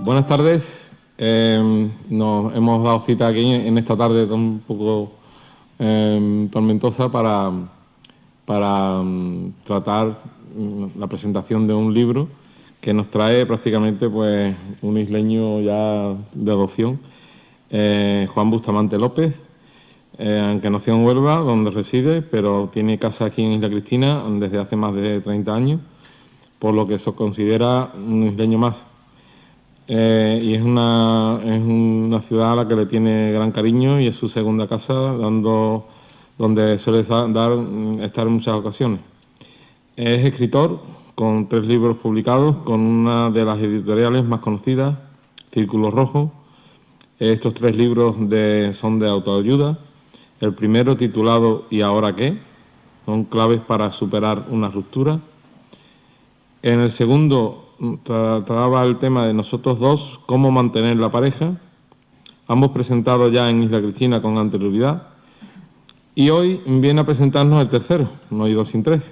Buenas tardes. Em, nos hemos dado cita aquí en esta tarde un poco em, tormentosa para, para em, tratar mm, la presentación de un libro que nos trae prácticamente pues, un isleño ya de adopción, eh, Juan Bustamante López, eh, aunque nació en Huelva, donde reside, pero tiene casa aquí en Isla Cristina desde hace más de 30 años, por lo que se considera un isleño más. Eh, y es una, es una ciudad a la que le tiene gran cariño y es su segunda casa, dando, donde suele dar, estar en muchas ocasiones. Es escritor, con tres libros publicados, con una de las editoriales más conocidas, Círculo Rojo. Estos tres libros de, son de autoayuda. El primero titulado ¿Y ahora qué? Son claves para superar una ruptura. En el segundo trataba el tema de nosotros dos, cómo mantener la pareja, ambos presentados ya en Isla Cristina con anterioridad, y hoy viene a presentarnos el tercero, no hay dos sin tres.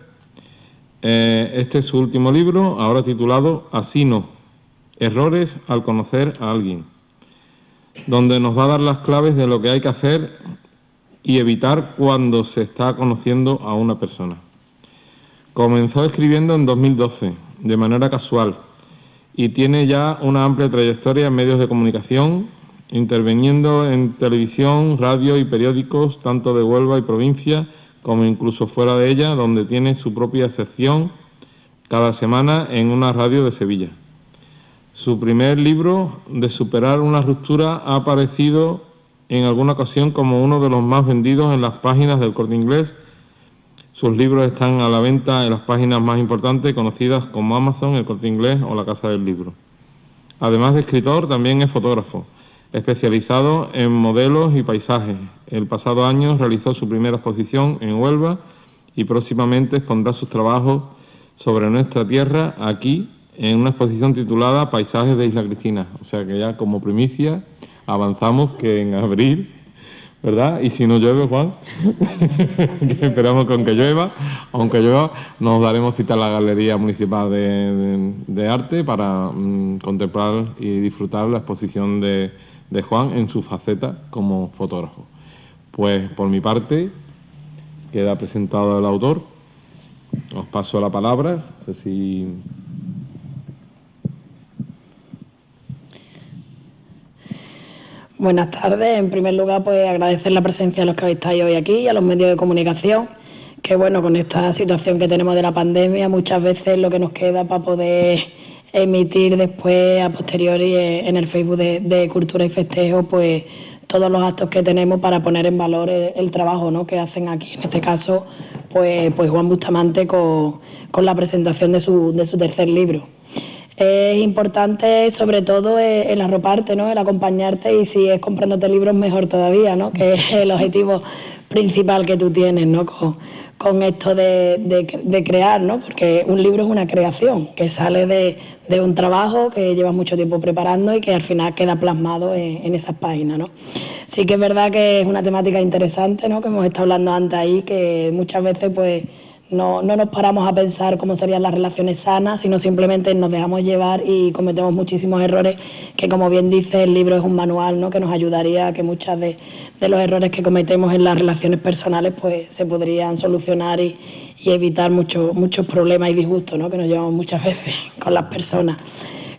Eh, este es su último libro, ahora titulado Así no, errores al conocer a alguien, donde nos va a dar las claves de lo que hay que hacer y evitar cuando se está conociendo a una persona. Comenzó escribiendo en 2012, de manera casual y tiene ya una amplia trayectoria en medios de comunicación, interviniendo en televisión, radio y periódicos, tanto de Huelva y provincia, como incluso fuera de ella, donde tiene su propia sección cada semana en una radio de Sevilla. Su primer libro, De superar una ruptura, ha aparecido en alguna ocasión como uno de los más vendidos en las páginas del Corte Inglés sus libros están a la venta en las páginas más importantes conocidas como Amazon, El Corte Inglés o La Casa del Libro. Además de escritor, también es fotógrafo, especializado en modelos y paisajes. El pasado año realizó su primera exposición en Huelva y próximamente expondrá sus trabajos sobre nuestra tierra aquí en una exposición titulada Paisajes de Isla Cristina. O sea que ya como primicia avanzamos que en abril ¿verdad? Y si no llueve, Juan, esperamos con que llueva, aunque llueva, nos daremos cita a la Galería Municipal de, Arte para mm, contemplar y disfrutar la exposición de, de Juan en su faceta como fotógrafo. Pues por mi parte, queda presentado el autor. Os paso la palabra, no sé si Buenas tardes. En primer lugar, pues agradecer la presencia de los que habéis estado hoy aquí y a los medios de comunicación, que bueno, con esta situación que tenemos de la pandemia, muchas veces lo que nos queda para poder emitir después, a posteriori, eh, en el Facebook de, Cultura y Festejo, pues todos los actos que tenemos para poner en valor el, trabajo ¿no? que hacen aquí, en este caso, pues, pues Juan Bustamante con, con la presentación de su, de su tercer libro. Es importante sobre todo el arroparte, ¿no? el acompañarte y si es comprándote libros mejor todavía, ¿no? que es el objetivo principal que tú tienes ¿no? con, esto de, crear, ¿no? porque un libro es una creación que sale de, un trabajo que llevas mucho tiempo preparando y que al final queda plasmado en, esas páginas. ¿no? Sí que es verdad que es una temática interesante, ¿no? que hemos estado hablando antes ahí, que muchas veces pues no, no, nos paramos a pensar cómo serían las relaciones sanas, sino simplemente nos dejamos llevar y cometemos muchísimos errores que, como bien dice, el libro es un manual ¿no? que nos ayudaría a que muchos de, los errores que cometemos en las relaciones personales pues, se podrían solucionar y, evitar muchos muchos problemas y disgustos ¿no? que nos llevamos muchas veces con las personas.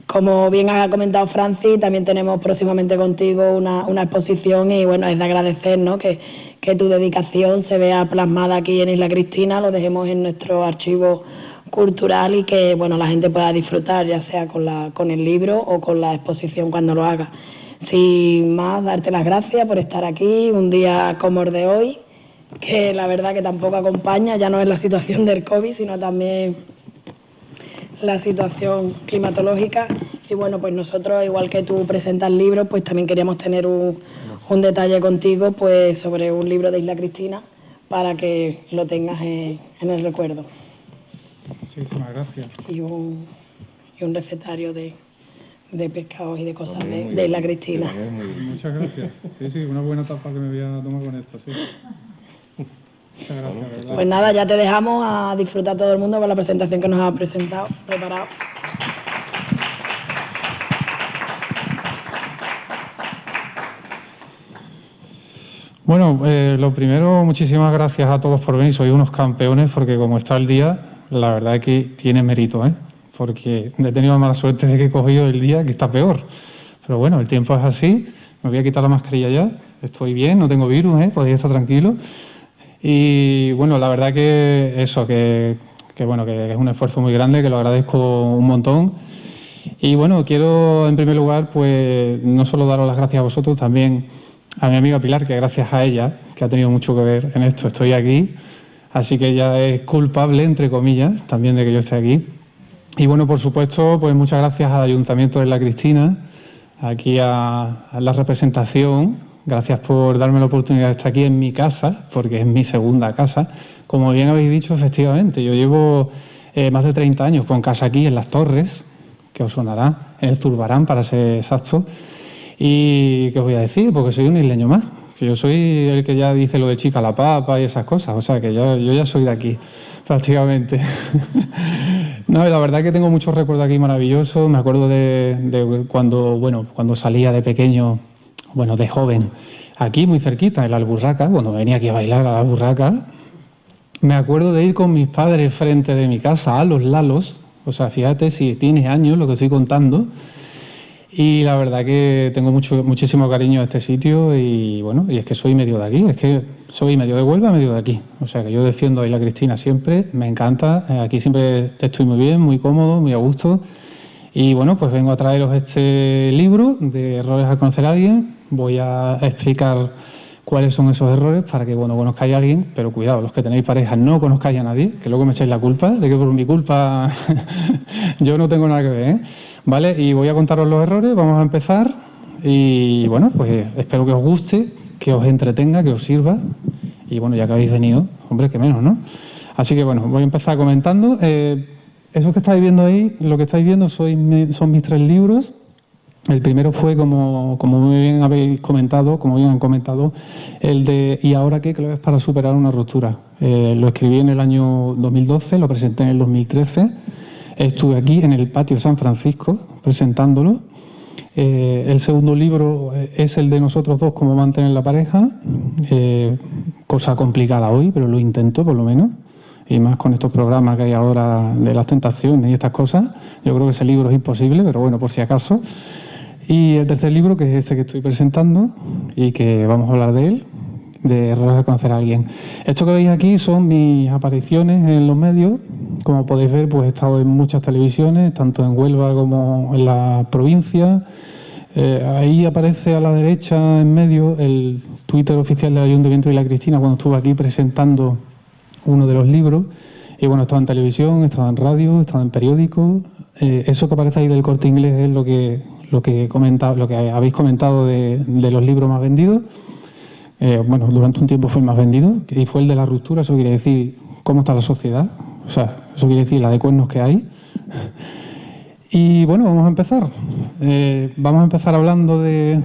Como bien ha comentado Francis, también tenemos próximamente contigo una, una exposición y bueno, es de agradecer ¿no? que, que tu dedicación se vea plasmada aquí en Isla Cristina, lo dejemos en nuestro archivo cultural y que bueno, la gente pueda disfrutar, ya sea con, la, con el libro o con la exposición cuando lo haga. Sin más, darte las gracias por estar aquí un día como el de hoy, que la verdad que tampoco acompaña, ya no es la situación del COVID, sino también la situación climatológica. Y bueno, pues nosotros, igual que tú presentas libros, pues también queríamos tener un, un detalle contigo pues sobre un libro de Isla Cristina para que lo tengas en, el recuerdo. Muchísimas gracias. Y un, y un recetario de, de pescados y de cosas de, Isla Cristina. Muchas gracias. Sí, sí, una buena tapa que me voy a tomar con esto, sí. Muchas gracias. Pues nada, ya te dejamos a disfrutar todo el mundo con la presentación que nos ha presentado, preparado. Bueno, eh, lo primero, muchísimas gracias a todos por venir. Sois unos campeones porque como está el día, la verdad es que tiene mérito, ¿eh? Porque he tenido mala suerte de que he cogido el día que está peor. Pero bueno, el tiempo es así. Me voy a quitar la mascarilla ya. Estoy bien, no tengo virus, ¿eh? Podéis estar tranquilos. Y bueno, la verdad que eso, que, que bueno, que es un esfuerzo muy grande, que lo agradezco un montón. Y bueno, quiero en primer lugar, pues no solo daros las gracias a vosotros, también a mi amiga Pilar, que gracias a ella, que ha tenido mucho que ver en esto, estoy aquí. Así que ella es culpable, entre comillas, también de que yo esté aquí. Y bueno, por supuesto, pues muchas gracias al Ayuntamiento de La Cristina, aquí a, la representación. Gracias por darme la oportunidad de estar aquí en mi casa, porque es mi segunda casa. Como bien habéis dicho, efectivamente, yo llevo eh, más de 30 años con casa aquí en Las Torres, que os sonará, en el Zurbarán, para ser exacto. Y, ¿qué os voy a decir? Porque soy un isleño más. Que yo soy el que ya dice lo de chica la papa y esas cosas. O sea, que yo, ya soy de aquí, prácticamente. no, la verdad que tengo muchos recuerdos aquí maravillosos. Me acuerdo de, de cuando, bueno, cuando salía de pequeño, bueno, de joven, aquí muy cerquita, en la Alburraca, cuando venía aquí a bailar a la Alburraca. Me acuerdo de ir con mis padres frente de mi casa a los Lalos. O sea, fíjate si tienes años lo que estoy contando. Y la verdad que tengo mucho, muchísimo cariño a este sitio y bueno, y es que soy medio de aquí, es que soy medio de Huelva, medio de aquí. O sea que yo defiendo a Isla Cristina siempre, me encanta, eh, aquí siempre estoy muy bien, muy cómodo, muy a gusto. Y bueno, pues vengo a traeros este libro de Errores a conocer a alguien. Voy a explicar cuáles son esos errores para que cuando conozcáis a alguien, pero cuidado, los que tenéis pareja no conozcáis a nadie, que luego me echáis la culpa de que por mi culpa yo no tengo nada que ver. ¿eh? ¿Vale? Y voy a contaros los errores, vamos a empezar. Y bueno, pues espero que os guste, que os entretenga, que os sirva. Y bueno, ya que habéis venido, hombre, que menos, ¿no? Así que bueno, voy a empezar comentando. Eh, eso que estáis viendo ahí, lo que estáis viendo son, son mis tres libros. El primero fue, como, como muy bien habéis comentado, como bien han comentado, el de ¿Y ahora qué? claves para superar una ruptura. Eh, lo escribí en el año 2012, lo presenté en el 2013. Estuve aquí en el patio San Francisco presentándolo. Eh, el segundo libro es el de nosotros dos, cómo mantener la pareja. Eh, cosa complicada hoy, pero lo intento por lo menos. Y más con estos programas que hay ahora de las tentaciones y estas cosas. Yo creo que ese libro es imposible, pero bueno, por si acaso. Y el tercer libro, que es este que estoy presentando y que vamos a hablar de él, de errores conocer a alguien. Esto que veis aquí son mis apariciones en los medios. Como podéis ver, pues he estado en muchas televisiones, tanto en Huelva como en la provincia. Eh, ahí aparece a la derecha, en medio, el Twitter oficial del Ayuntamiento de La Cristina cuando estuve aquí presentando uno de los libros. Y bueno, he estado en televisión, he estado en radio, he estado en periódico. Eh, eso que aparece ahí del corte inglés es lo que, lo que, comentado, lo que habéis comentado de, de los libros más vendidos. Eh, bueno, durante un tiempo fue el más vendido y fue el de la ruptura. Eso quiere decir cómo está la sociedad. O sea, eso quiere decir la de cuernos que hay. Y bueno, vamos a empezar. Eh, vamos a empezar hablando de...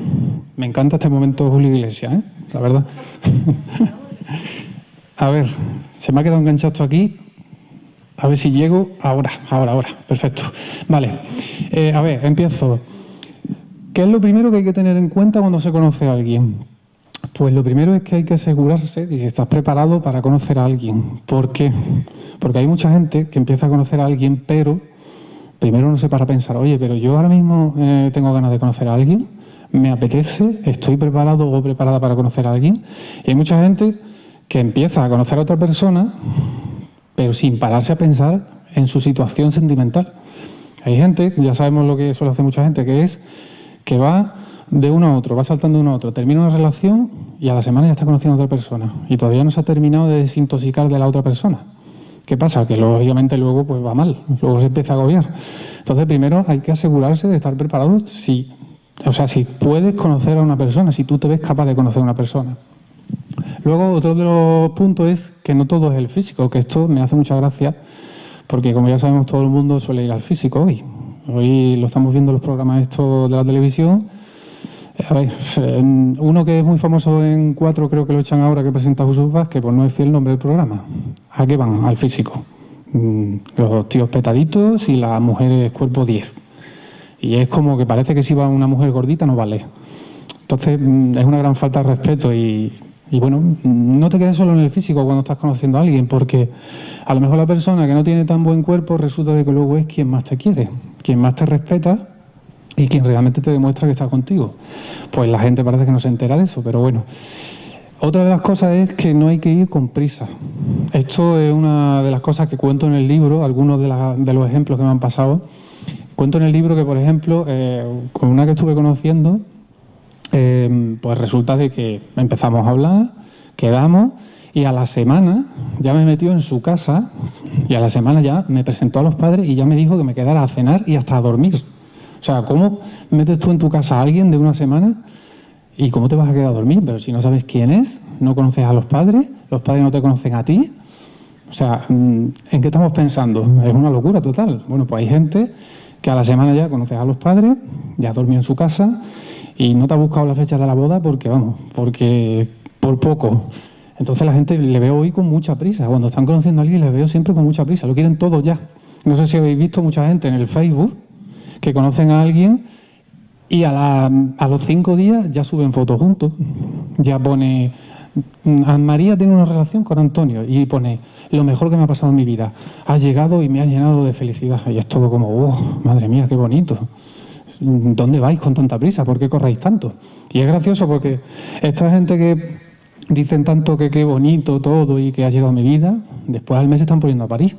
Me encanta este momento Julio Iglesias, ¿eh? la verdad. a ver, se me ha quedado enganchado aquí. A ver si llego ahora, ahora, ahora. Perfecto. Vale. A ver, empiezo. ¿Qué es lo primero que hay que tener en cuenta cuando se conoce a alguien? Pues lo primero es que hay que asegurarse de si estás preparado para conocer a alguien. ¿Por qué? Porque hay mucha gente que empieza a conocer a alguien, pero primero no se para pensar, oye, pero yo ahora mismo eh, tengo ganas de conocer a alguien, me apetece, estoy preparado o preparada para conocer a alguien. Y hay mucha gente que empieza a conocer a otra persona, pero sin pararse a pensar en su situación sentimental. Hay gente, ya sabemos lo que suele hacer mucha gente, que es que va de uno a otro, va saltando de uno a otro, termina una relación y a la semana ya está conociendo a otra persona y todavía no se ha terminado de desintoxicar de la otra persona. ¿Qué pasa? Que lógicamente luego pues va mal, luego se empieza a agobiar. Entonces primero hay que asegurarse de estar preparado si, o sea, si puedes conocer a una persona, si tú te ves capaz de conocer a una persona. Luego otro de los puntos es que no todo es el físico, que esto me hace mucha gracia porque como ya sabemos todo el mundo suele ir al físico hoy. Hoy lo estamos viendo en los programas estos de la televisión a ver, uno que es muy famoso en cuatro, creo que lo echan ahora, que presenta Jesús Vázquez, pues no decir el nombre del programa. ¿A qué van? Al físico. Mm, los tíos petaditos y las mujeres cuerpo 10. Y es como que parece que si va una mujer gordita no vale. Entonces mm, es una gran falta de respeto y Y bueno, no te quedes solo en el físico cuando estás conociendo a alguien, porque a lo mejor la persona que no tiene tan buen cuerpo resulta de que luego es quien más te quiere, quien más te respeta y quien realmente te demuestra que está contigo. Pues la gente parece que no se entera de eso, pero bueno. Otra de las cosas es que no hay que ir con prisa. Esto es una de las cosas que cuento en el libro, algunos de, los ejemplos que me han pasado. Cuento en el libro que, por ejemplo, eh, con una que estuve conociendo, eh, pues resulta de que empezamos a hablar, quedamos y a la semana ya me metió en su casa y a la semana ya me presentó a los padres y ya me dijo que me quedara a cenar y hasta a dormir. O sea, ¿cómo metes tú en tu casa a alguien de una semana y cómo te vas a quedar a dormir? Pero si no sabes quién es, no conoces a los padres, los padres no te conocen a ti. O sea, mm, ¿en qué estamos pensando? Es una locura total. Bueno, pues hay gente que a la semana ya conoces a los padres, ya dormido en su casa y no te ha buscado la fecha de la boda porque, vamos, porque por poco. Entonces la gente le veo hoy con mucha prisa. Cuando están conociendo a alguien les veo siempre con mucha prisa. Lo quieren todo ya. No sé si habéis visto mucha gente en el Facebook que conocen a alguien y a, a los cinco días ya suben fotos juntos. Ya pone, Anne María tiene una relación con Antonio y pone, lo mejor que me ha pasado en mi vida. Ha llegado y me ha llenado de felicidad. Y es todo como, oh, madre mía, qué bonito. ¿dónde vais con tanta prisa? ¿Por qué corréis tanto? Y es gracioso porque esta gente que dicen tanto que qué bonito todo y que ha llegado a mi vida, después al mes se están poniendo a París.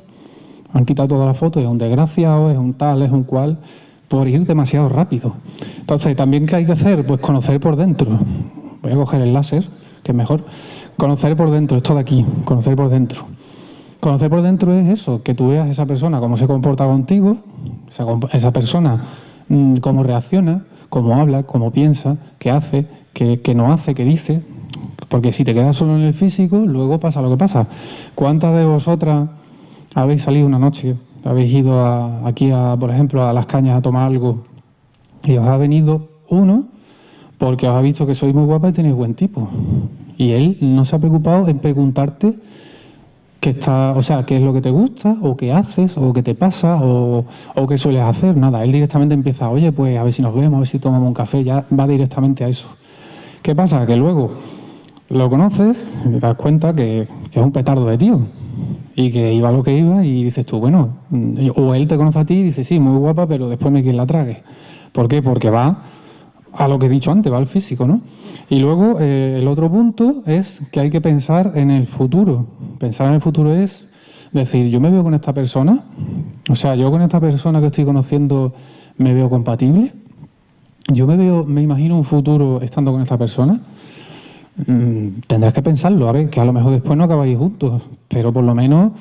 Han quitado todas las fotos, es un desgraciado, es un tal, es un cual, por ir demasiado rápido. Entonces, ¿también qué hay que hacer? Pues conocer por dentro. Voy a coger el láser, que es mejor. Conocer por dentro, esto de aquí, conocer por dentro. Conocer por dentro es eso, que tú veas a esa persona cómo se comporta contigo, esa, persona Mm, cómo reacciona, cómo habla, cómo piensa, qué hace, qué, no hace, qué dice. Porque si te quedas solo en el físico, luego pasa lo que pasa. ¿Cuántas de vosotras habéis salido una noche, habéis ido aquí, a, por ejemplo, a las cañas a tomar algo y os ha venido uno porque os ha visto que sois muy guapa y tenéis buen tipo? Y él no se ha preocupado en preguntarte que está, o sea, qué es lo que te gusta, o qué haces, o qué te pasa, o, qué sueles hacer, nada. Él directamente empieza, oye, pues a ver si nos vemos, a ver si tomamos un café, ya va directamente a eso. ¿Qué pasa? Que luego lo conoces y te das cuenta que es un petardo de tío y que iba lo que iba y dices tú, bueno, o él te conoce a ti y dice, sí, muy guapa, pero después me quiere la trague. ¿Por qué? Porque va a lo que he dicho antes, va al físico, ¿no? Y luego eh, el otro punto es que hay que pensar en el futuro. Pensar en el futuro es decir, yo me veo con esta persona, o sea, yo con esta persona que estoy conociendo me veo compatible, yo me veo, me imagino un futuro estando con esta persona. Mm, tendrás que pensarlo, a ver, que a lo mejor después no acabáis juntos, pero por lo menos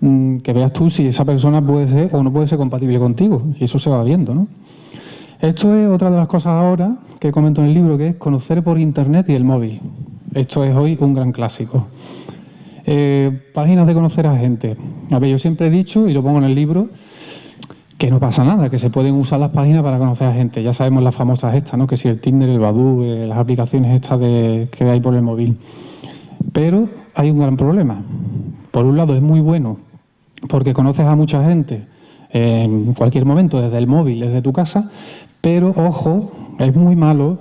mm, que veas tú si esa persona puede ser o no puede ser compatible contigo, y eso se va viendo, ¿no? Esto es otra de las cosas ahora que comento en el libro, que es conocer por Internet y el móvil. Esto es hoy un gran clásico. Eh, páginas de conocer a gente. A ver, yo siempre he dicho, y lo pongo en el libro, que no pasa nada, que se pueden usar las páginas para conocer a gente. Ya sabemos las famosas estas, ¿no? Que si el Tinder, el Badoo, eh, las aplicaciones estas de, que hay por el móvil. Pero hay un gran problema. Por un lado es muy bueno porque conoces a mucha gente en cualquier momento, desde el móvil, desde tu casa, pero ojo, es muy malo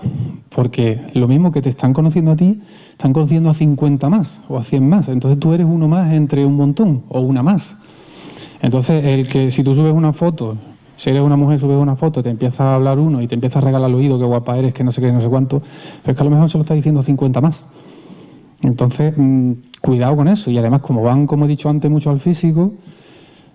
porque lo mismo que te están conociendo a ti, están conociendo a 50 más o a 100 más. Entonces tú eres uno más entre un montón o una más. Entonces, el que si tú subes una foto, si eres una mujer, subes una foto, te empieza a hablar uno y te empieza a regalar al oído, qué guapa eres, que no sé qué, no sé cuánto, es que a lo mejor se lo está diciendo a 50 más. Entonces, mm, cuidado con eso. Y además, como van, como he dicho antes, mucho al físico,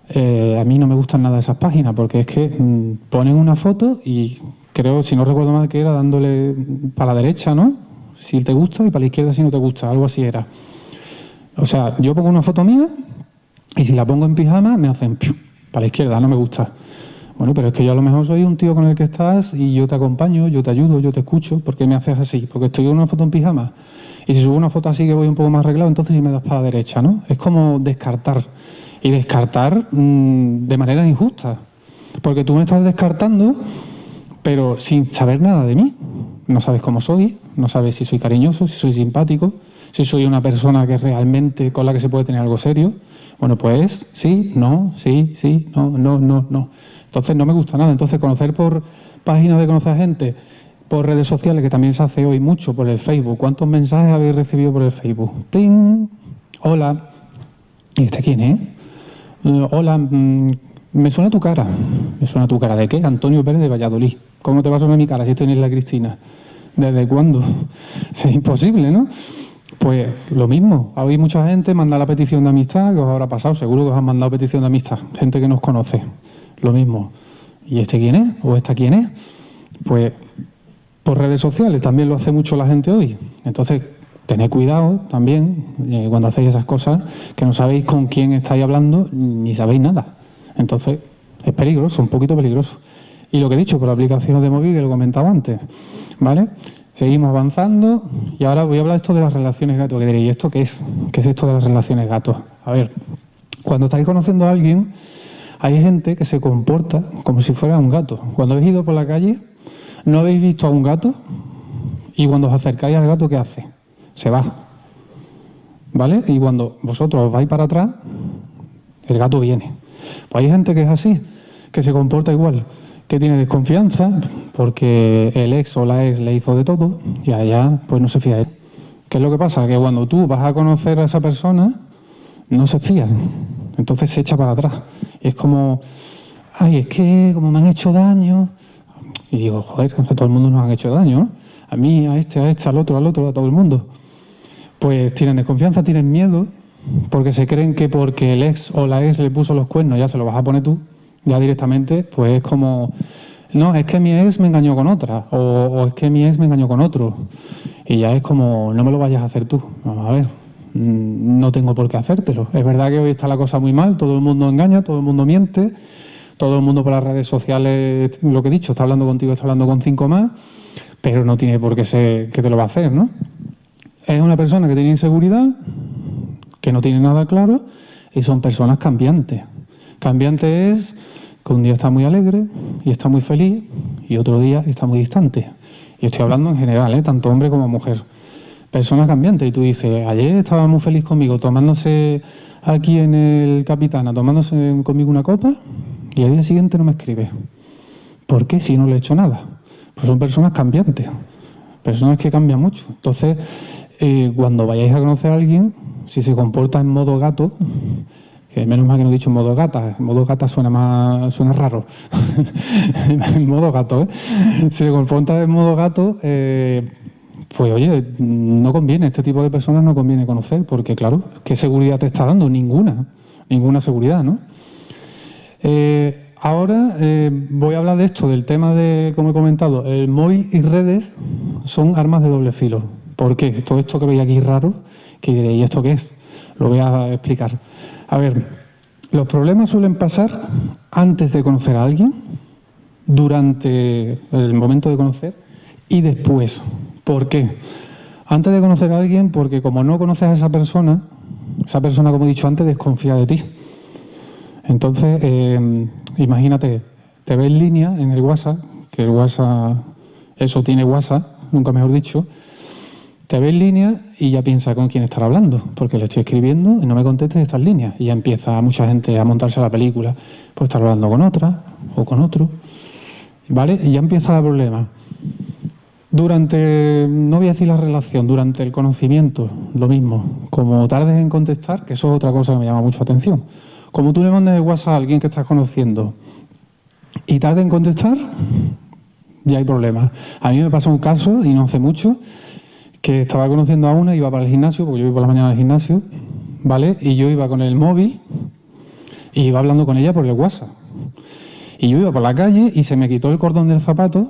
eh, a mí no me gustan nada esas páginas porque es que mm, ponen una foto y creo, si no recuerdo mal, que era dándole para la derecha, ¿no? Si te gusta y para la izquierda si no te gusta, algo así era. O sea, yo pongo una foto mía y si la pongo en pijama me hacen para la izquierda, no me gusta. Bueno, pero es que yo a lo mejor soy un tío con el que estás y yo te acompaño, yo te ayudo, yo te escucho. ¿Por qué me haces así? Porque estoy en una foto en pijama. Y si subo una foto así que voy un poco más arreglado, entonces sí me das para la derecha, ¿no? Es como descartar y descartar mm, de manera injusta. Porque tú me estás descartando, pero sin saber nada de mí. No sabes cómo soy, no sabes si soy cariñoso, si soy simpático, si soy una persona que realmente con la que se puede tener algo serio. Bueno, pues sí, no, sí, sí, no, no, no, no. Entonces no me gusta nada. Entonces conocer por páginas de conocer gente por redes sociales, que también se hace hoy mucho por el Facebook. ¿Cuántos mensajes habéis recibido por el Facebook? ¡Ping! Hola. ¿Y este quién es? Eh, hola, mm, me suena tu cara. ¿Me suena tu cara de qué? Antonio Pérez de Valladolid. ¿Cómo te va a sonar mi cara si estoy en la Cristina? ¿Desde cuándo? Es imposible, ¿no? Pues lo mismo, hay mucha gente manda la petición de amistad, que os habrá pasado, seguro que os han mandado petición de amistad, gente que nos conoce, lo mismo. ¿Y este quién es? ¿O esta quién es? Pues por redes sociales también lo hace mucho la gente hoy. Entonces, tened cuidado también eh, cuando hacéis esas cosas, que no sabéis con quién estáis hablando ni sabéis nada. Entonces, es peligroso, un poquito peligroso. Y lo que he dicho, por aplicaciones de móvil, que lo comentaba antes, ¿vale? Seguimos avanzando y ahora voy a hablar esto de las relaciones gato. Que diréis, ¿y esto qué es? ¿Qué es esto de las relaciones gato? A ver, cuando estáis conociendo a alguien, hay gente que se comporta como si fuera un gato. Cuando habéis ido por la calle, ¿no habéis visto a un gato? Y cuando os acercáis al gato, ¿qué hace? Se va. ¿Vale? Y cuando vosotros os vais para atrás, el gato viene. Pues hay gente que es así, que se comporta igual que tiene desconfianza porque el ex o la ex le hizo de todo y allá pues no se fía. ¿Qué es lo que pasa? Que cuando tú vas a conocer a esa persona, no se fía. Entonces se echa para atrás. Es como, ay, es que como me han hecho daño. Y digo, joder, a todo el mundo nos han hecho daño, ¿no? A mí, a este, a este, al otro, al otro, a todo el mundo. Pues tienen desconfianza, tienen miedo, porque se creen que porque el ex o la ex le puso los cuernos ya se lo vas a poner tú ya directamente, pues es como, no, es que mi ex me engañó con otra, o, es que mi ex me engañó con otro. Y ya es como, no me lo vayas a hacer tú. Vamos a ver, mm, no tengo por qué hacértelo. Es verdad que hoy está la cosa muy mal, todo el mundo engaña, todo el mundo miente, todo el mundo por las redes sociales, lo que he dicho, está hablando contigo, está hablando con cinco más, pero no tiene por qué ser que te lo va a hacer, ¿no? Es una persona que tiene inseguridad, que no tiene nada claro, y son personas cambiantes. Cambiante es que un día está muy alegre y está muy feliz y otro día está muy distante. Y estoy hablando en general, ¿eh? tanto hombre como mujer. Personas cambiantes. Y tú dices, ayer estaba muy feliz conmigo tomándose aquí en el Capitana, tomándose conmigo una copa y al día siguiente no me escribe. ¿Por qué? Si no le he hecho nada. Pues son personas cambiantes, personas que cambian mucho. Entonces, eh, cuando vayáis a conocer a alguien, si se comporta en modo gato, que menos mal que no he dicho modo gata, modo gata suena más suena raro, en modo gato, ¿eh? Si se confronta en modo gato, eh, pues oye, no conviene, este tipo de personas no conviene conocer, porque claro, ¿qué seguridad te está dando? Ninguna, ninguna seguridad, ¿no? Eh, ahora eh, voy a hablar de esto, del tema de, como he comentado, el móvil y redes son armas de doble filo. ¿Por qué? Todo esto que veis aquí raro, que diréis, ¿y esto qué es? Lo voy a explicar. A ver, los problemas suelen pasar antes de conocer a alguien, durante el momento de conocer y después. ¿Por qué? Antes de conocer a alguien, porque como no conoces a esa persona, esa persona, como he dicho antes, desconfía de ti. Entonces, eh, imagínate, te ves en línea en el WhatsApp, que el WhatsApp, eso tiene WhatsApp, nunca mejor dicho, te ve en línea y ya piensa con quién estar hablando, porque le estoy escribiendo y no me contestes estas líneas. Y ya empieza mucha gente a montarse la película, pues estar hablando con otra o con otro. ¿Vale? Y ya empieza el problema. Durante, no voy a decir la relación, durante el conocimiento, lo mismo. Como tardes en contestar, que eso es otra cosa que me llama mucho atención. Como tú le mandes el WhatsApp a alguien que estás conociendo y tarde en contestar, ya hay problemas. A mí me pasó un caso, y no hace mucho, que estaba conociendo a una, iba para el gimnasio, porque yo iba por la mañana al gimnasio, ¿vale? Y yo iba con el móvil y iba hablando con ella por el WhatsApp. Y yo iba por la calle y se me quitó el cordón del zapato,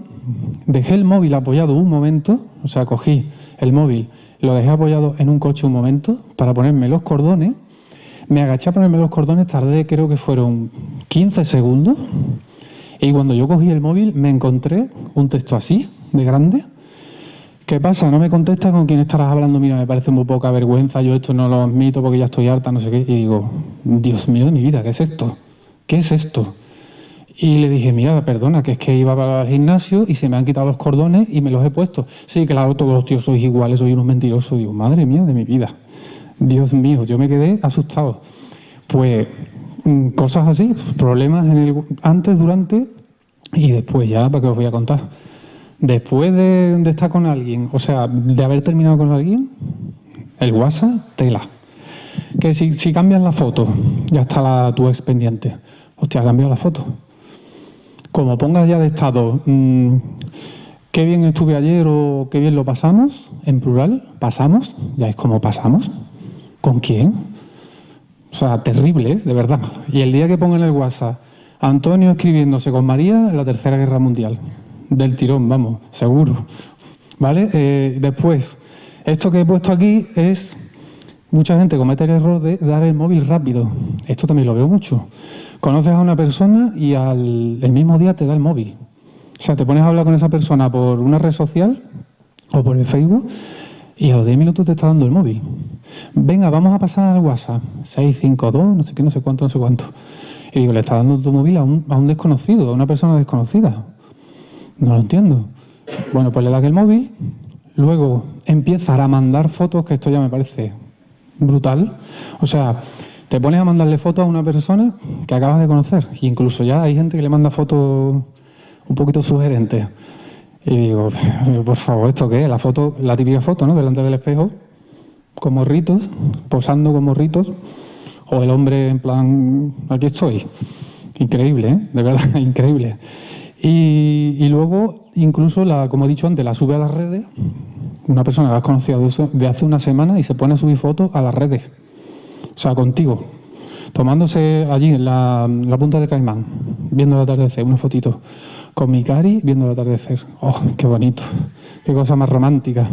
dejé el móvil apoyado un momento, o sea, cogí el móvil, lo dejé apoyado en un coche un momento para ponerme los cordones, me agaché a ponerme los cordones, tardé creo que fueron 15 segundos, y cuando yo cogí el móvil me encontré un texto así, de grande, ¿Qué pasa? No me contestas con quién estarás hablando. Mira, me parece muy poca vergüenza. Yo esto no lo admito porque ya estoy harta, no sé qué. Y digo, Dios mío de mi vida, ¿qué es esto? ¿Qué es esto? Y le dije, mira, perdona, que es que iba para el gimnasio y se me han quitado los cordones y me los he puesto. Sí, claro, todos los tíos sois iguales, soy unos mentirosos. Digo, madre mía de mi vida. Dios mío, yo me quedé asustado. Pues mm, cosas así, problemas en el, antes, durante y después ya, ¿para qué os voy a contar? Después de, estar con alguien, o sea, de haber terminado con alguien, el WhatsApp, tela. Que si, si cambias la foto, ya está la, tu ex pendiente. Hostia, ha cambiado la foto. Como pongas ya de estado, mm, qué bien estuve ayer o qué bien lo pasamos, en plural, pasamos, ya es como pasamos. ¿Con quién? O sea, terrible, ¿eh? de verdad. Y el día que pongan el WhatsApp, Antonio escribiéndose con María en la Tercera Guerra Mundial. Del tirón, vamos, seguro. ¿Vale? Eh, después, esto que he puesto aquí es... Mucha gente comete el error de dar el móvil rápido. Esto también lo veo mucho. Conoces a una persona y al el mismo día te da el móvil. O sea, te pones a hablar con esa persona por una red social o por el Facebook y a los 10 minutos te está dando el móvil. Venga, vamos a pasar al WhatsApp. 652, no sé qué, no sé cuánto, no sé cuánto. Y digo, le está dando tu móvil a un, a un desconocido, a una persona desconocida. No lo entiendo. Bueno, pues le das el móvil, luego empieza a mandar fotos, que esto ya me parece brutal. O sea, te pones a mandarle fotos a una persona que acabas de conocer. Y incluso ya hay gente que le manda fotos un poquito sugerentes. Y digo, por favor, ¿esto qué? La foto, la típica foto, ¿no? Delante del espejo, con morritos, posando con morritos, o el hombre en plan, aquí estoy. Increíble, ¿eh? De verdad, increíble. Y, luego, incluso, la, como he dicho antes, la sube a las redes, una persona que has conocido de hace una semana y se pone a subir fotos a las redes. O sea, contigo. Tomándose allí en la, punta de Caimán, viendo el atardecer, una fotito. Con mi cari viendo el atardecer. ¡Oh, qué bonito! ¡Qué cosa más romántica!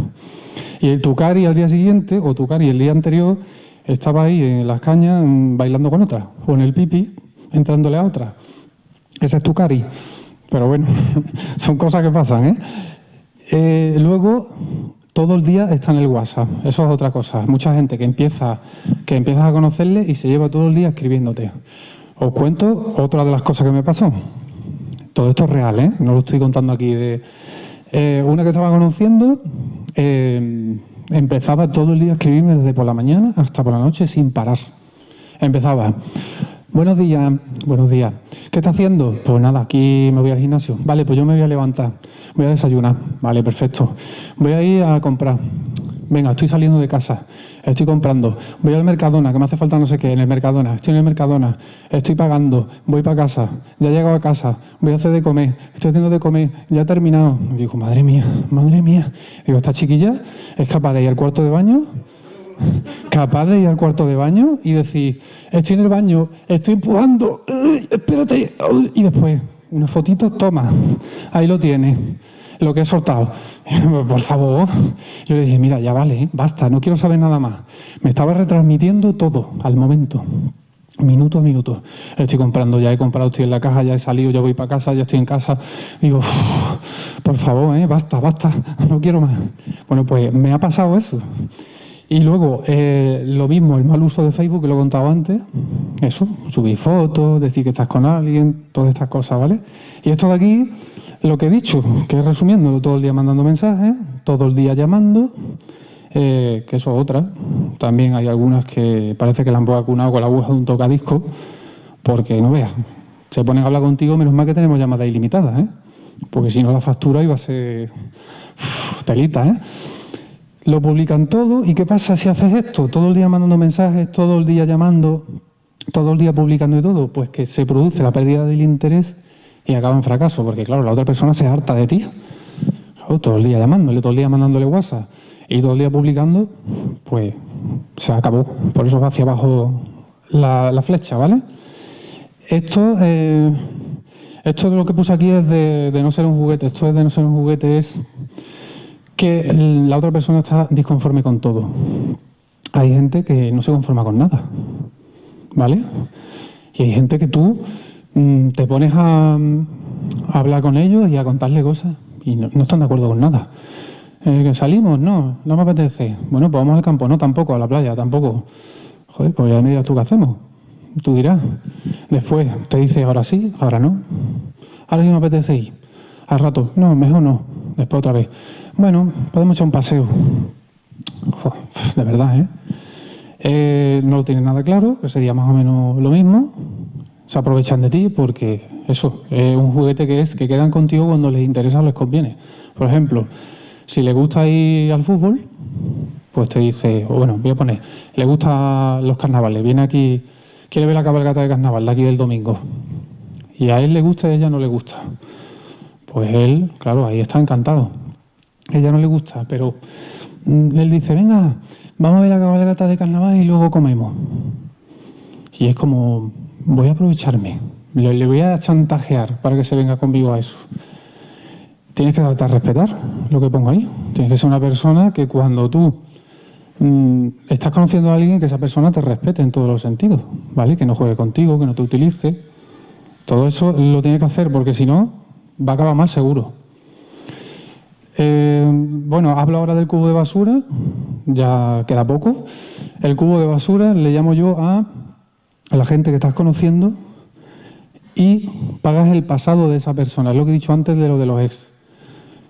Y tu cari al día siguiente, o tu cari el día anterior, estaba ahí en las cañas mm, bailando con otra, o en el pipi, entrándole a otra. Ese es tu cari. Pero bueno, son cosas que pasan, ¿eh? ¿eh? Luego, todo el día está en el WhatsApp. Eso es otra cosa. Mucha gente que empieza, que empiezas a conocerle y se lleva todo el día escribiéndote. Os cuento otra de las cosas que me pasó. Todo esto es real, ¿eh? No lo estoy contando aquí de... Eh, una que estaba conociendo eh, empezaba todo el día a escribirme desde por la mañana hasta por la noche sin parar. Empezaba, Buenos días, buenos días. ¿Qué está haciendo? Pues nada, aquí me voy al gimnasio. Vale, pues yo me voy a levantar. Voy a desayunar. Vale, perfecto. Voy a ir a comprar. Venga, estoy saliendo de casa. Estoy comprando. Voy al Mercadona, que me hace falta no sé qué, en el Mercadona. Estoy en el Mercadona. Estoy pagando. Voy para casa. Ya he llegado a casa. Voy a hacer de comer. Estoy haciendo de comer. Ya he terminado. Digo, madre mía, madre mía. Digo, ¿esta chiquilla es capaz de ir al cuarto de baño? Capaz de ir al cuarto de baño y decir, estoy en el baño, estoy empujando, espérate, y después, una fotito, toma, ahí lo tienes, lo que he soltado. Por favor, yo le dije, mira, ya vale, basta, no quiero saber nada más. Me estaba retransmitiendo todo al momento. Minuto a minuto. Estoy comprando, ya he comprado, estoy en la caja, ya he salido, ya voy para casa, ya estoy en casa. Digo, por favor, ¿eh? basta, basta, no quiero más. Bueno, pues me ha pasado eso. Y luego, eh, lo mismo, el mal uso de Facebook, que lo he contado antes, eso, subir fotos, decir que estás con alguien, todas estas cosas, ¿vale? Y esto de aquí, lo que he dicho, que es resumiendo, todo el día mandando mensajes, todo el día llamando, eh, que eso es otra. También hay algunas que parece que la han vacunado con la aguja de un tocadisco, porque no veas, se ponen a hablar contigo, menos mal que tenemos llamadas ilimitadas, ¿eh? Porque si no la factura iba a ser telita, ¿eh? Lo publican todo. ¿Y qué pasa si haces esto? Todo el día mandando mensajes, todo el día llamando, todo el día publicando y todo. Pues que se produce la pérdida del interés y acaba en fracaso, porque claro, la otra persona se harta de ti. todo el día llamándole, todo el día mandándole WhatsApp y todo el día publicando, pues se acabó. Por eso va hacia abajo la, flecha, ¿vale? Esto, eh, esto de lo que puse aquí es de, de no ser un juguete. Esto es de no ser un juguete, es que la otra persona está disconforme con todo. Hay gente que no se conforma con nada, ¿vale? Y hay gente que tú mm, te pones a, hablar con ellos y a contarle cosas y no, están de acuerdo con nada. Eh, ¿Salimos? No, no me apetece. Bueno, pues vamos al campo. No, tampoco, a la playa, tampoco. Joder, pues ya me dirás tú qué hacemos. Tú dirás. Después te dice, ahora sí, ahora no. Ahora sí me apetece ir. Al rato, no, mejor no. Después otra vez. Bueno, podemos echar un paseo. de verdad, ¿eh? ¿eh? No lo tiene nada claro, que sería más o menos lo mismo. se aprovechan de ti porque eso, es un juguete que es que quedan contigo cuando les interesa o les conviene. Por ejemplo, si le gusta ir al fútbol, pues te dice, o bueno, voy a poner, le gustan los carnavales, viene aquí, quiere ver la cabalgata de carnaval de aquí del domingo. Y a él le gusta y a ella no le gusta. Pues él, claro, ahí está encantado. Ella no le gusta, pero mm, él dice, venga, vamos a ver la cabalgata de carnaval y luego comemos. Y es como, voy a aprovecharme, le, voy a chantajear para que se venga conmigo a eso. Tienes que darte respetar lo que pongo ahí. Tienes que ser una persona que cuando tú mm, estás conociendo a alguien, que esa persona te respete en todos los sentidos, ¿vale? Que no juegue contigo, que no te utilice. Todo eso lo tienes que hacer porque si no, va a acabar mal seguro. Eh, bueno, hablo ahora del cubo de basura, ya queda poco. El cubo de basura le llamo yo a a la gente que estás conociendo y pagas el pasado de esa persona. Es lo que he dicho antes de lo de los ex.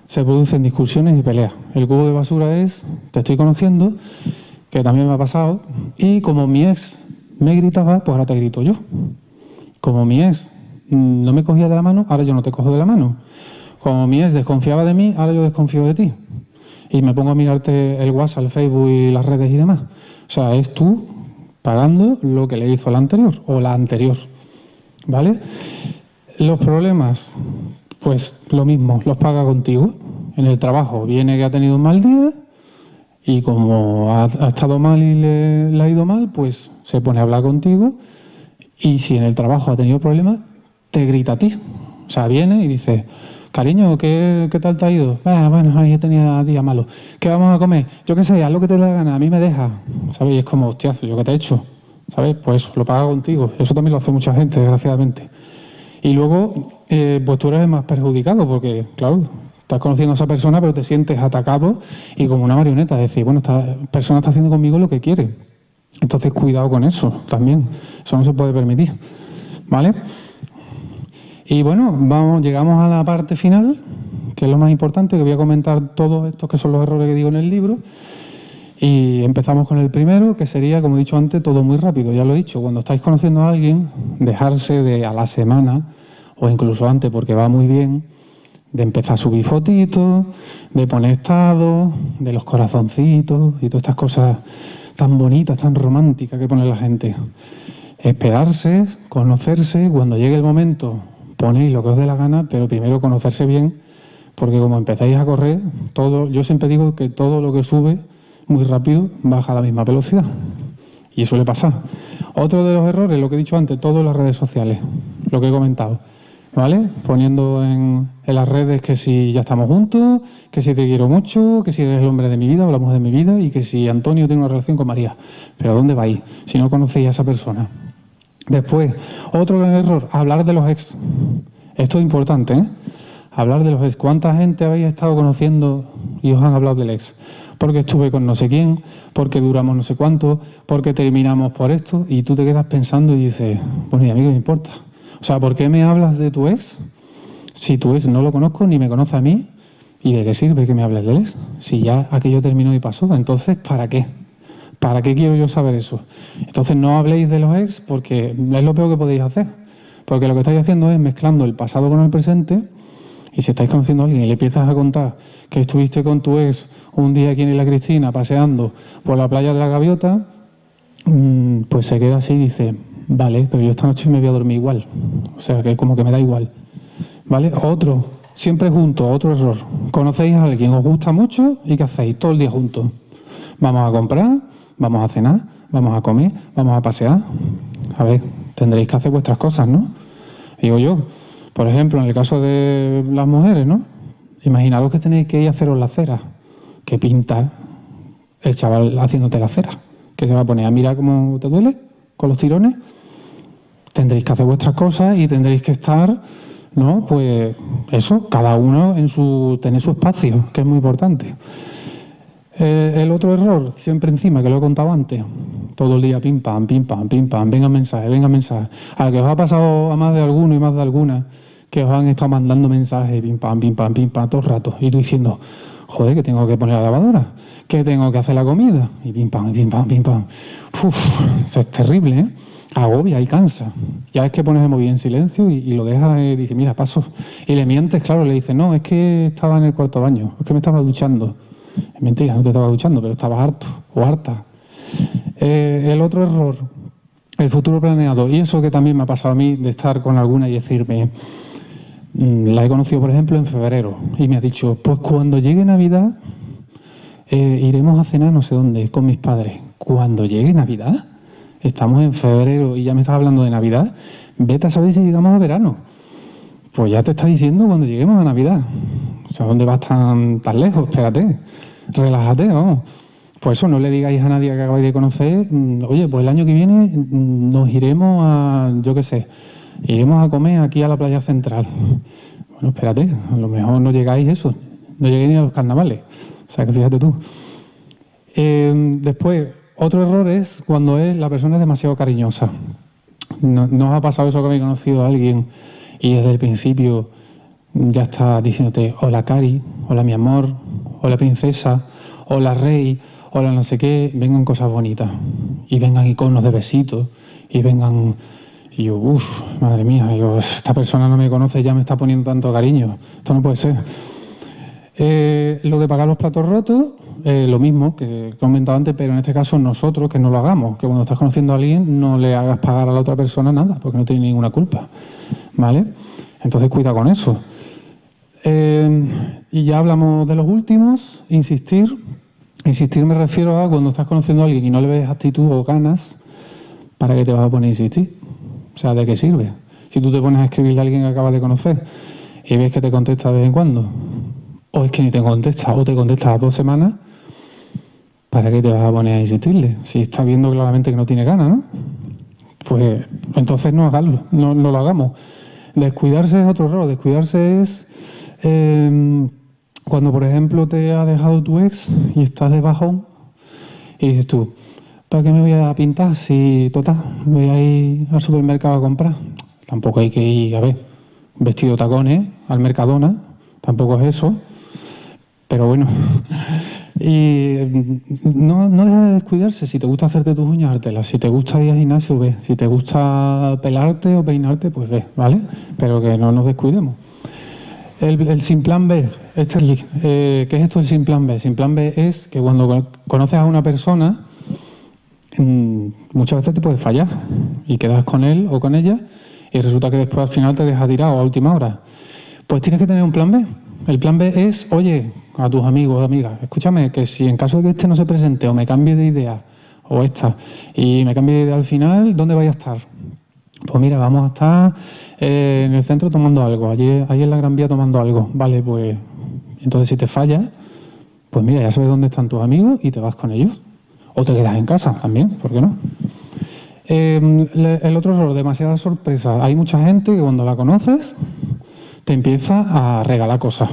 Se producen discusiones y peleas. El cubo de basura es, te estoy conociendo, que también me ha pasado, y como mi ex me gritaba, pues ahora te grito yo. Como mi ex no me cogía de la mano, ahora yo no te cojo de la mano. Como mi ex desconfiaba de mí, ahora yo desconfío de ti. Y me pongo a mirarte el WhatsApp, el Facebook y las redes y demás. O sea, es tú pagando lo que le hizo la anterior o la anterior. ¿Vale? Los problemas, pues lo mismo, los paga contigo. En el trabajo viene que ha tenido un mal día y como ha, estado mal y le, ha ido mal, pues se pone a hablar contigo y si en el trabajo ha tenido problemas, grita a ti. O sea, viene y dice, cariño, ¿qué, tal te ha ido? Ah, bueno, ahí tenía día malo. ¿Qué vamos a comer? Yo qué sé, haz lo que te dé la gana, a mí me deja. ¿Sabes? Y es como, hostiazo, ¿yo qué te he hecho? ¿Sabes? Pues lo paga contigo. Eso también lo hace mucha gente, desgraciadamente. Y luego, eh, pues tú eres más perjudicado, porque, claro, estás conociendo a esa persona, pero te sientes atacado y como una marioneta. Es decir, bueno, esta persona está haciendo conmigo lo que quiere. Entonces, cuidado con eso también. Eso no se puede permitir. ¿Vale? Y bueno, vamos, llegamos a la parte final, que es lo más importante, que voy a comentar todos estos que son los errores que digo en el libro. Y empezamos con el primero, que sería, como he dicho antes, todo muy rápido. Ya lo he dicho, cuando estáis conociendo a alguien, dejarse de a la semana, o incluso antes, porque va muy bien, de empezar a subir fotitos, de poner estado, de los corazoncitos y todas estas cosas tan bonitas, tan románticas que pone la gente. Esperarse, conocerse, cuando llegue el momento ponéis lo que os dé la gana, pero primero conocerse bien, porque como empezáis a correr, todo, yo siempre digo que todo lo que sube muy rápido baja a la misma velocidad. Y suele pasar. Otro de los errores, lo que he dicho antes, todas las redes sociales, lo que he comentado. ¿Vale? Poniendo en, en, las redes que si ya estamos juntos, que si te quiero mucho, que si eres el hombre de mi vida mujer de mi vida y que si Antonio tiene una relación con María. Pero ¿dónde vais si no conocéis a esa persona? Después, otro gran error, hablar de los ex. Esto es importante, ¿eh? Hablar de los ex. ¿Cuánta gente habéis estado conociendo y os han hablado del ex? Porque estuve con no sé quién, porque duramos no sé cuánto, porque terminamos por esto, y tú te quedas pensando y dices, bueno, y a mí qué me importa. O sea, ¿por qué me hablas de tu ex si tu ex no lo conozco ni me conoce a mí? ¿Y de qué sirve que me hables del ex? Si ya aquello terminó y pasó, entonces, ¿para qué? ¿Para qué quiero yo saber eso? Entonces no habléis de los ex porque es lo peor que podéis hacer. Porque lo que estáis haciendo es mezclando el pasado con el presente y si estáis conociendo a alguien y le empiezas a contar que estuviste con tu ex un día aquí en la Cristina paseando por la playa de la Gaviota, mm, pues se queda así y dice, vale, pero yo esta noche me voy a dormir igual. O sea, que como que me da igual. ¿Vale? Otro, siempre juntos, otro error. Conocéis a alguien, os gusta mucho y ¿qué hacéis? Todo el día juntos. Vamos a comprar, vamos a cenar, vamos a comer, vamos a pasear. A ver, tendréis que hacer vuestras cosas, ¿no? Digo yo, por ejemplo, en el caso de las mujeres, ¿no? Imaginaros que tenéis que ir a haceros la cera. ¿Qué pinta el chaval haciéndote la cera? ¿Qué se va a poner? ¿A mirar cómo te duele con los tirones? Tendréis que hacer vuestras cosas y tendréis que estar, ¿no? Pues eso, cada uno en su, tener su espacio, que es muy importante. Eh, el otro error, siempre encima, que lo he contado antes, todo el día pim pam, pim pam, pim pam, venga mensaje, venga mensaje. A que os ha pasado a más de alguno y más de alguna que os han estado mandando mensajes, pim pam, pim pam, pim pam, todo el rato. Y tú diciendo, joder, que tengo que poner la lavadora, que tengo que hacer la comida, y pim pam, pim pam, pim pam. Uf, eso es terrible, ¿eh? agobia y cansa. Ya es que pones el móvil en silencio y, lo dejas y dices, mira, paso. Y le mientes, claro, le dices, no, es que estaba en el cuarto baño, es que me estaba duchando. Es mentira, no te estaba duchando, pero estabas harto o harta. Eh, el otro error, el futuro planeado. Y eso que también me ha pasado a mí de estar con alguna y decirme, mm, la he conocido, por ejemplo, en febrero, y me ha dicho, pues cuando llegue Navidad, eh, iremos a cenar no sé dónde, con mis padres. Cuando llegue Navidad, estamos en febrero y ya me estás hablando de Navidad, vete a saber si llegamos a verano. Pues ya te está diciendo cuando lleguemos a Navidad. O sea, ¿dónde vas tan, tan lejos? Espérate, relájate, vamos. Pues eso, no le digáis a nadie que acabáis de conocer, mm, oye, pues el año que viene mm, nos iremos a, yo qué sé, iremos a comer aquí a la playa central. Bueno, espérate, a lo mejor no llegáis eso, no lleguéis ni a los carnavales. O sea, que fíjate tú. Eh, después, otro error es cuando es, la persona es demasiado cariñosa. ¿No, os ha pasado eso que habéis conocido a alguien y desde el principio ya está diciéndote, hola Cari, hola mi amor, hola princesa, hola rey, hola no sé qué, vengan cosas bonitas. Y vengan iconos de besitos, y vengan... Y yo, uff, madre mía, esta persona no me conoce, ya me está poniendo tanto cariño. Esto no puede ser. Eh, lo de pagar los platos rotos, eh, lo mismo que he comentado antes, pero en este caso nosotros que no lo hagamos, que cuando estás conociendo a alguien no le hagas pagar a la otra persona nada, porque no tiene ninguna culpa. ¿Vale? Entonces cuida con eso. Eh, y ya hablamos de los últimos, insistir. Insistir me refiero a cuando estás conociendo a alguien y no le ves actitud o ganas, ¿para qué te vas a poner a insistir? O sea, ¿de qué sirve? Si tú te pones a escribirle a alguien que acabas de conocer y ves que te contesta de vez en cuando, o es que ni te contesta, o te contesta a dos semanas, ¿para qué te vas a poner a insistirle? Si estás viendo claramente que no tiene ganas, ¿no? Pues entonces no hagaslo, no, lo hagamos. Descuidarse es otro error, descuidarse es em, cuando, por ejemplo, te ha dejado tu ex y estás de bajón y dices tú, ¿para qué me voy a pintar si, total, voy a ir al supermercado a comprar? Tampoco hay que ir, a ver, vestido tacones al Mercadona, tampoco es eso. Pero bueno, y no, no deja de descuidarse. Si te gusta hacerte tus uñas, hártelas. Si te gusta ir al gimnasio, ve. Si te gusta pelarte o peinarte, pues ve, ¿vale? Pero que no nos descuidemos. El, sin plan B, eh, ¿qué es esto del sin plan B? Sin plan B es que cuando conoces a una persona, mm, muchas veces te puedes fallar y quedas con él o con ella y resulta que después al final te deja tirado a última hora. Pues tienes que tener un plan B. El plan B es, oye, a tus amigos o amigas, escúchame, que si en caso de que este no se presente o me cambie de idea, o esta, y me cambie de idea al final, ¿dónde vais a estar? Pues mira, vamos a estar eh, en el centro tomando algo, allí, ahí en la Gran Vía tomando algo. Vale, pues entonces si te fallas, pues mira, ya sabes dónde están tus amigos y te vas con ellos. O te quedas en casa también, ¿por qué no? Eh, el otro error, demasiada sorpresa. Hay mucha gente que cuando la conoces te empieza a regalar cosas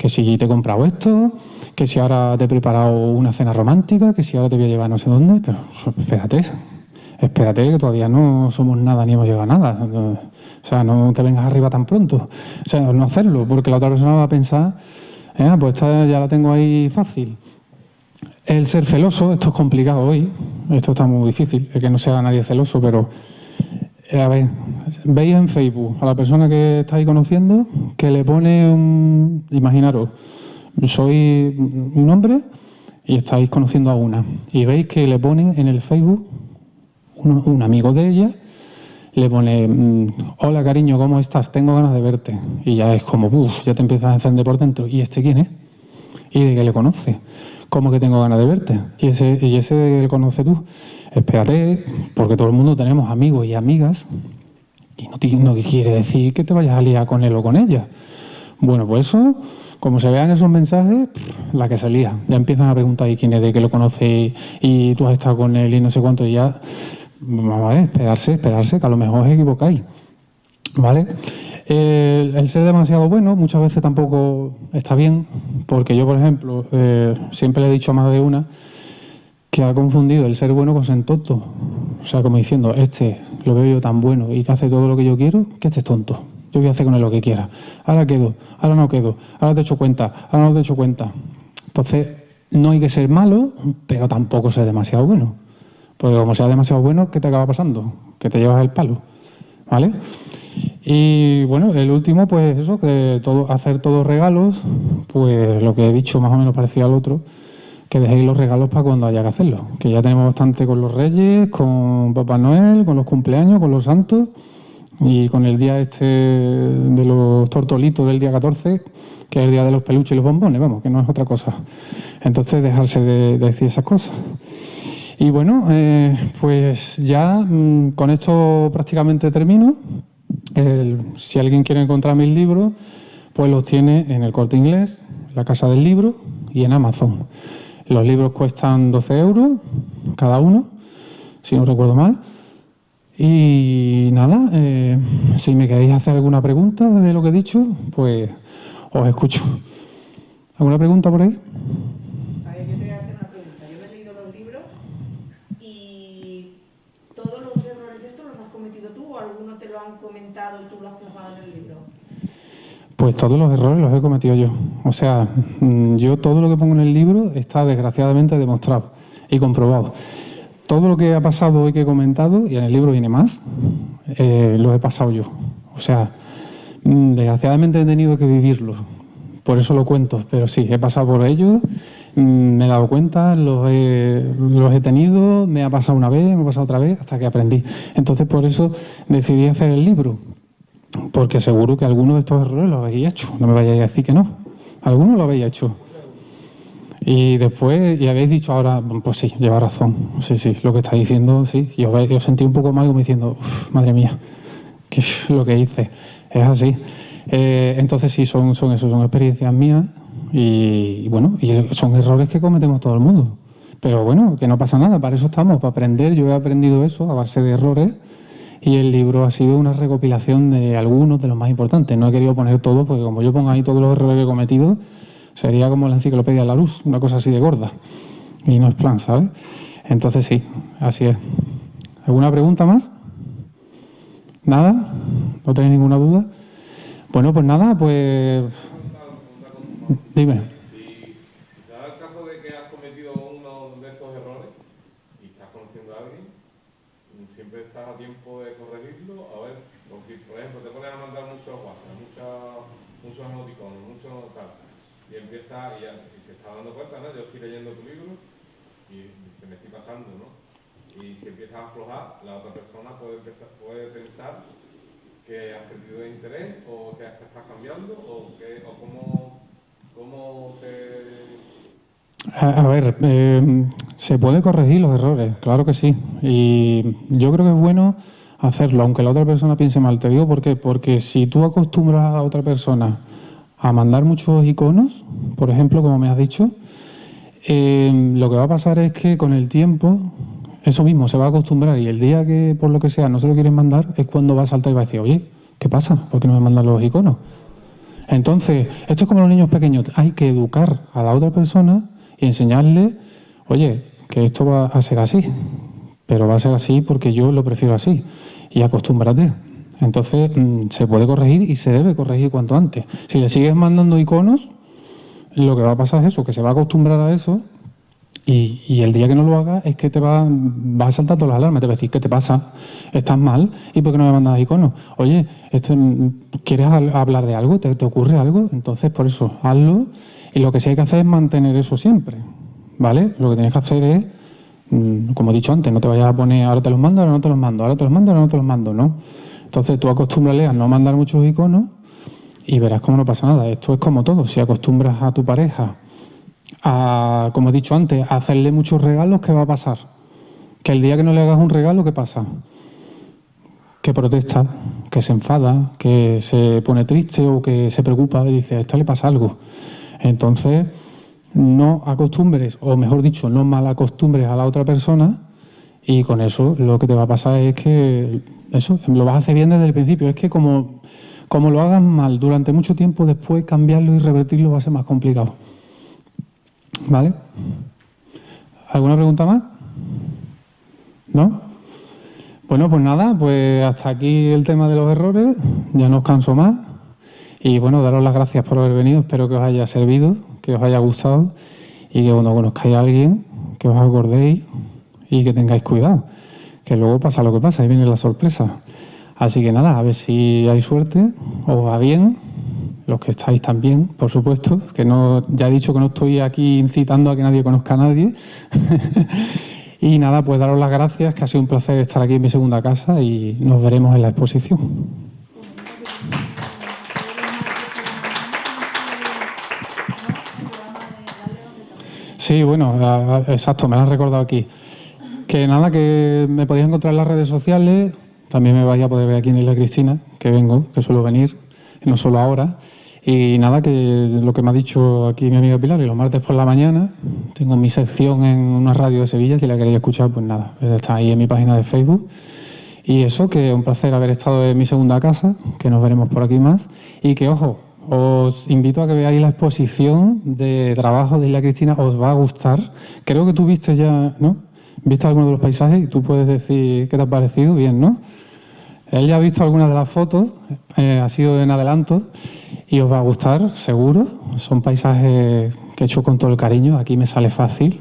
que si te he comprado esto, que si ahora te he preparado una cena romántica, que si ahora te voy a llevar no sé dónde, pero espérate, espérate que todavía no somos nada ni hemos llegado a nada. O sea, no te vengas arriba tan pronto. O sea, no hacerlo, porque la otra persona va a pensar, eh, pues esta ya la tengo ahí fácil. El ser celoso, esto es complicado hoy, esto está muy difícil, es que no sea nadie celoso, pero eh, a ver, veis en Facebook a la persona que estáis conociendo que le pone un... Imaginaros, soy un hombre y estáis conociendo a una. Y veis que le ponen en el Facebook un, amigo de ella, le pone, mm, hola cariño, ¿cómo estás? Tengo ganas de verte. Y ya es como, uff, ya te empiezas a encender por dentro. ¿Y este quién es? ¿Y de qué le conoce? ¿Cómo que tengo ganas de verte? ¿Y ese, y ese de que le conoce tú? Espérate, porque todo el mundo tenemos amigos y amigas y no, quiere decir que te vayas a liar con él o con ella. Bueno, pues eso, como se vean esos mensajes, la que se lía. Ya empiezan a preguntar ¿y quién es de que lo conoce y tú has estado con él y no sé cuánto y ya... Vamos a ver, esperarse, esperarse, que a lo mejor os equivocáis. ¿Vale? El, ser demasiado bueno muchas veces tampoco está bien, porque yo, por ejemplo, eh, siempre le he dicho a más de una que ha confundido el ser bueno con ser tonto. O sea, como diciendo, este lo veo yo tan bueno y que hace todo lo que yo quiero, que este es tonto. Yo voy a hacer con él lo que quiera. Ahora quedo, ahora no quedo, ahora te echo cuenta, ahora no te echo cuenta. Entonces, no hay que ser malo, pero tampoco ser demasiado bueno. Porque como sea demasiado bueno, ¿qué te acaba pasando? Que te llevas el palo, ¿vale? Y bueno, el último, pues eso, que todo, hacer todos regalos, pues lo que he dicho más o menos parecía al otro, que dejéis los regalos para cuando haya que hacerlo. Que ya tenemos bastante con los Reyes, con Papá Noel, con los cumpleaños, con los santos y con el día este de los tortolitos del día 14, que es el día de los peluches y los bombones, vamos, que no es otra cosa. Entonces, dejarse de, decir esas cosas. Y bueno, eh, pues ya mm, con esto prácticamente termino si alguien quiere encontrar mis libros, pues los tiene en el corte inglés, la casa del libro y en Amazon. Los libros cuestan 12 euros cada uno, si no recuerdo mal. Y nada, eh, si me queréis hacer alguna pregunta de lo que he dicho, pues os escucho. ¿Alguna pregunta por ahí? Pues todos los errores los he cometido yo. O sea, mm, yo todo lo que pongo en el libro está desgraciadamente demostrado y comprobado. Todo lo que ha pasado y que he comentado, y en el libro viene más, eh, lo he pasado yo. O sea, mm, desgraciadamente he tenido que vivirlo. Por eso lo cuento. Pero sí, he pasado por ello, mm, me he dado cuenta, los he, los he tenido, me ha pasado una vez, me ha pasado otra vez, hasta que aprendí. Entonces, por eso decidí hacer el libro porque seguro que alguno de estos errores lo habéis hecho. No me vayáis a decir que no. Alguno lo habéis hecho. Y después, y habéis dicho ahora, pues sí, lleva razón. Sí, sí, lo que está diciendo, sí. Y os, sentí un poco mal como diciendo, madre mía, que lo que hice. Es así. Eh, entonces sí, son, son eso, son experiencias mías y, bueno, y son errores que cometemos todo el mundo. Pero bueno, que no pasa nada, para eso estamos, para aprender. Yo he aprendido eso a base de errores y el libro ha sido una recopilación de algunos de los más importantes. No he querido poner todo porque como yo pongo ahí todos los errores que he cometido, sería como la enciclopedia de la luz, una cosa así de gorda. Y no es plan, ¿sabes? Entonces sí, así es. ¿Alguna pregunta más? ¿Nada? ¿No tenéis ninguna duda? Bueno, pues nada, pues... Dime. La otra persona puede, puede pensar que has perdido interés o que estás cambiando o, que, o cómo, cómo te... A, ver, eh, se puede corregir los errores, claro que sí. Y yo creo que es bueno hacerlo, aunque la otra persona piense mal. Te digo por qué. Porque si tú acostumbras a otra persona a mandar muchos iconos, por ejemplo, como me has dicho, eh, lo que va a pasar es que con el tiempo eso mismo, se va a acostumbrar y el día que por lo que sea no se lo quieren mandar es cuando va a saltar y va a decir, oye, ¿qué pasa? ¿Por qué no me mandan los iconos? Entonces, esto es como los niños pequeños, hay que educar a la otra persona y enseñarle, oye, que esto va a ser así, pero va a ser así porque yo lo prefiero así y acostúmbrate. Entonces, mm, se puede corregir y se debe corregir cuanto antes. Si le sigues mandando iconos, lo que va a pasar es eso, que se va a acostumbrar a eso y, el día que no lo hagas es que te va, va a saltar todas las alarmas, te va a decir, ¿qué te pasa? ¿Estás mal? ¿Y por qué no me mandas iconos? Oye, este, ¿quieres hablar de algo? ¿Te, ocurre algo? Entonces, por eso, hazlo. Y lo que sí hay que hacer es mantener eso siempre, ¿vale? Lo que tienes que hacer es, mm, como he dicho antes, no te vayas a poner, ahora te los mando, ahora no te los mando, ahora te los mando, ahora no te los mando, ¿no? Entonces tú acostúmbrale a no mandar muchos iconos y verás cómo no pasa nada. Esto es como todo, si acostumbras a tu pareja a, como he dicho antes, a hacerle muchos regalos, ¿qué va a pasar? Que el día que no le hagas un regalo, ¿qué pasa? Que protesta, que se enfada, que se pone triste o que se preocupa y dice, a esto le pasa algo. Entonces, no acostumbres, o mejor dicho, no mal acostumbres a la otra persona y con eso lo que te va a pasar es que eso lo vas a hacer bien desde el principio. Es que como, como lo hagas mal durante mucho tiempo, después cambiarlo y revertirlo va a ser más complicado. ¿Vale? ¿Alguna pregunta más? ¿No? Bueno, pues nada, pues hasta aquí el tema de los errores, ya no os canso más. Y bueno, daros las gracias por haber venido, espero que os haya servido, que os haya gustado y que cuando conozcáis a alguien, que os acordéis y que tengáis cuidado, que luego pasa lo que pasa, ahí viene la sorpresa. Así que nada, a ver si hay suerte, os va bien, los que estáis también, por supuesto, que no, ya he dicho que no estoy aquí incitando a que nadie conozca a nadie. y nada, pues daros las gracias, que ha sido un placer estar aquí en mi segunda casa y nos veremos en la exposición. Sí, bueno, exacto, me lo han recordado aquí. Que nada, que me podéis encontrar en las redes sociales, también me vais a poder ver aquí en Isla Cristina, que vengo, que suelo venir, no solo ahora. Y nada, que lo que me ha dicho aquí mi amiga Pilar, y los martes por la mañana tengo mi sección en una radio de Sevilla, si la queréis escuchar, pues nada, está ahí en mi página de Facebook. Y eso, que un placer haber estado en mi segunda casa, que nos veremos por aquí más. Y que, ojo, os invito a que veáis la exposición de trabajo de Isla Cristina, os va a gustar. Creo que tú viste ya, ¿no? Viste algunos de los paisajes y tú puedes decir qué te ha parecido, bien, ¿no? Él ya ha visto algunas de las fotos, eh, ha sido en adelanto y os va a gustar, seguro. Son paisajes que he hecho con todo el cariño, aquí me sale fácil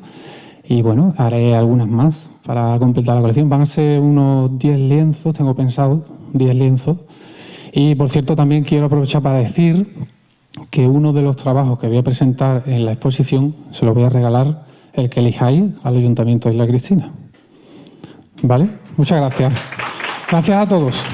y bueno, haré algunas más para completar la colección. Van a ser unos 10 lienzos, tengo pensado, 10 lienzos y por cierto, también quiero aprovechar para decir que uno de los trabajos que voy a presentar en la exposición se lo voy a regalar el que elijáis al Ayuntamiento de Isla Cristina. ¿Vale? Muchas gracias. Gracias a todos.